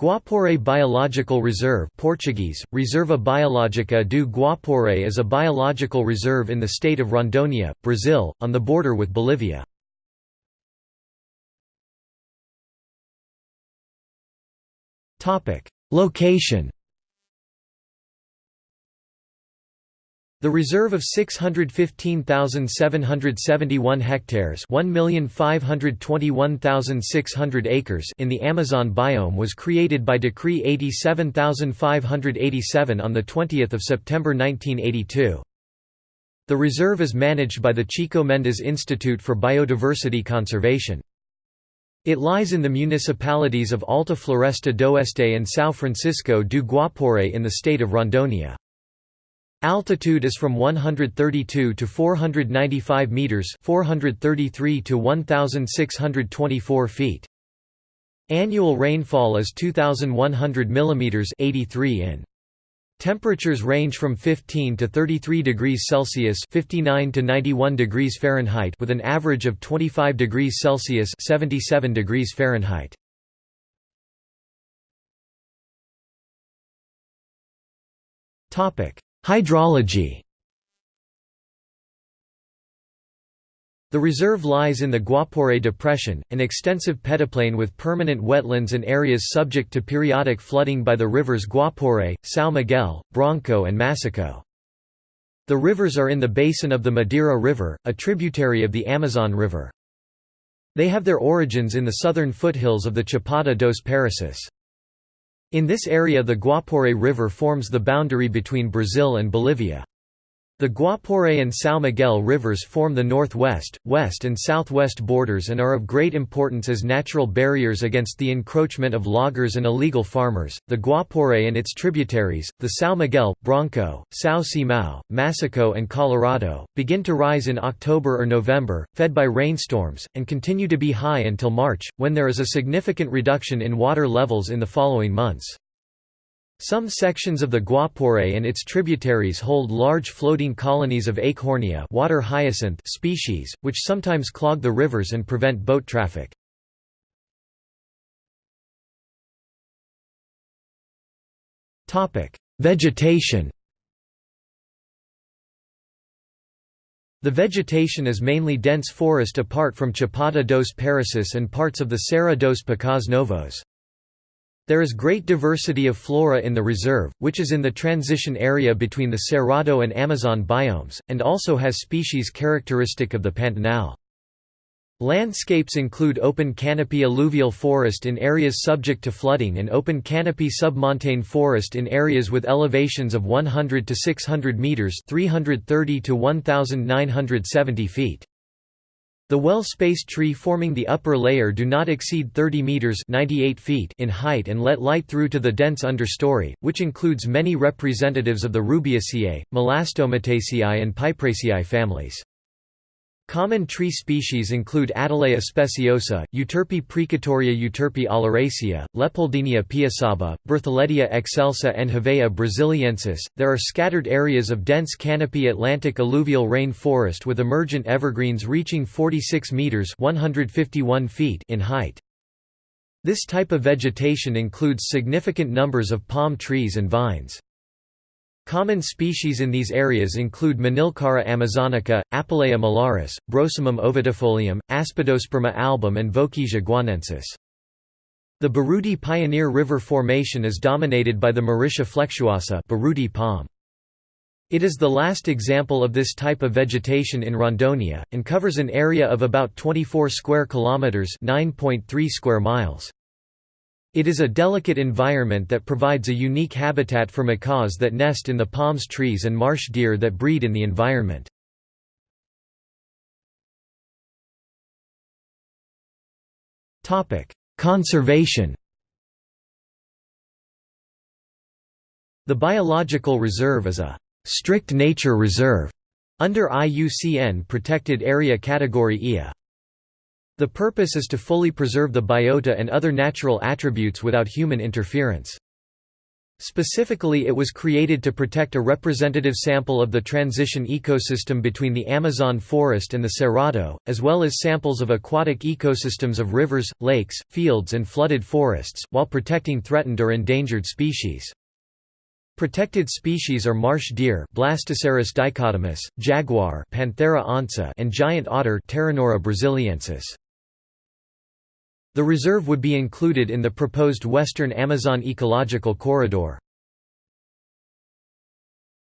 Guaporé Biological Reserve Portuguese, Reserva Biológica do Guaporé is a biological reserve in the state of Rondônia, Brazil, on the border with Bolivia. Location The reserve of 615,771 hectares 1,521,600 acres in the Amazon biome was created by Decree 87587 on 20 September 1982. The reserve is managed by the Chico Mendes Institute for Biodiversity Conservation. It lies in the municipalities of Alta Floresta d'Oeste and São Francisco do Guaporé in the state of Rondônia. Altitude is from 132 to 495 meters, 433 to 1624 feet. Annual rainfall is 2100 millimeters, 83 in. Temperatures range from 15 to 33 degrees Celsius, 59 to 91 degrees Fahrenheit, with an average of 25 degrees Celsius, 77 degrees Fahrenheit. Topic: Hydrology The reserve lies in the Guaporé Depression, an extensive peneplain with permanent wetlands and areas subject to periodic flooding by the rivers Guaporé, São Miguel, Branco and Masaco. The rivers are in the basin of the Madeira River, a tributary of the Amazon River. They have their origins in the southern foothills of the Chapada dos Parecis. In this area the Guaporé River forms the boundary between Brazil and Bolivia. The Guaporé and São Miguel rivers form the northwest, west and southwest borders and are of great importance as natural barriers against the encroachment of loggers and illegal farmers. The Guaporé and its tributaries, the São Miguel, Branco, São Simão, Masaco and Colorado, begin to rise in October or November, fed by rainstorms, and continue to be high until March, when there is a significant reduction in water levels in the following months. Some sections of the Guaporé and its tributaries hold large floating colonies of Eichhornia water hyacinth species, which sometimes clog the rivers and prevent boat traffic. Vegetation The vegetation is mainly dense forest apart from Chapada dos Parecis and parts of the Serra dos Pacaás Novos. There is great diversity of flora in the reserve, which is in the transition area between the Cerrado and Amazon biomes, and also has species characteristic of the Pantanal. Landscapes include open canopy alluvial forest in areas subject to flooding and open canopy submontane forest in areas with elevations of 100 to 600 meters, 330 to 1970 feet. The well-spaced tree forming the upper layer do not exceed 30 meters (98 feet) in height and let light through to the dense understory, which includes many representatives of the Rubiaceae, Melastomataceae and Piperaceae families. Common tree species include Attalea speciosa, Euterpe precatoria Euterpe oleracea, Leopoldinia piassaba, Bertholletia excelsa and Hevea brasiliensis. There are scattered areas of dense canopy Atlantic alluvial rain forest with emergent evergreens reaching 46 meters (151 feet) in height. This type of vegetation includes significant numbers of palm trees and vines. Common species in these areas include Manilkara amazonica, Apuleia molaris, Brosimum ovidifolium, Aspidosperma album and Vochysia guianensis. The Buriti Pioneer River Formation is dominated by the Mauritia flexuosa Buriti palm. It is the last example of this type of vegetation in Rondônia, and covers an area of about 24 square kilometers (9.3 square miles). It is a delicate environment that provides a unique habitat for macaws that nest in the palms trees and marsh deer that breed in the environment. Conservation The biological reserve is a «strict nature reserve» under IUCN Protected Area Category IA. The purpose is to fully preserve the biota and other natural attributes without human interference. Specifically it was created to protect a representative sample of the transition ecosystem between the Amazon forest and the Cerrado, as well as samples of aquatic ecosystems of rivers, lakes, fields and flooded forests, while protecting threatened or endangered species. Protected species are marsh deer Blastocerus dichotomus, jaguar Panthera onca and giant otter Pteronura brasiliensis. The reserve would be included in the proposed Western Amazon Ecological Corridor.